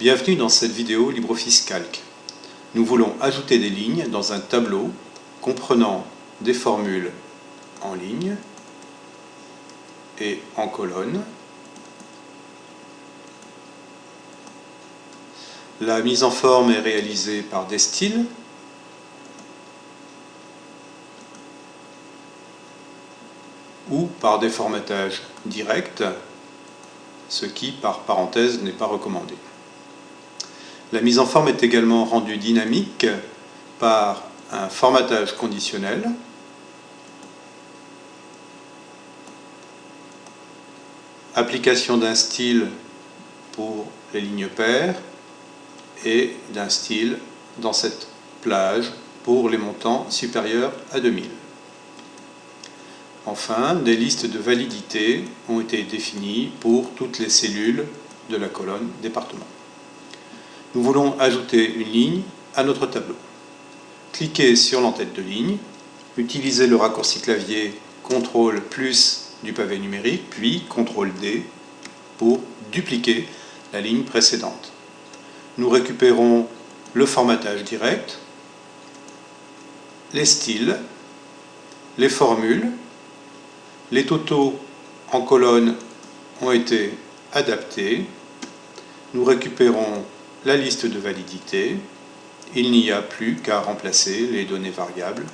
Bienvenue dans cette vidéo LibreOffice Calc. Nous voulons ajouter des lignes dans un tableau comprenant des formules en ligne et en colonne. La mise en forme est réalisée par des styles. ou par des formatages directs, ce qui, par parenthèse, n'est pas recommandé. La mise en forme est également rendue dynamique par un formatage conditionnel application d'un style pour les lignes paires et d'un style dans cette plage pour les montants supérieurs à 2000. Enfin, des listes de validité ont été définies pour toutes les cellules de la colonne département. Nous voulons ajouter une ligne à notre tableau. Cliquez sur l'entête de ligne, utilisez le raccourci clavier CTRL plus du pavé numérique, puis CTRL D pour dupliquer la ligne précédente. Nous récupérons le formatage direct, les styles, les formules, les totaux en colonne ont été adaptés. Nous récupérons la liste de validité. Il n'y a plus qu'à remplacer les données variables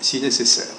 si nécessaire.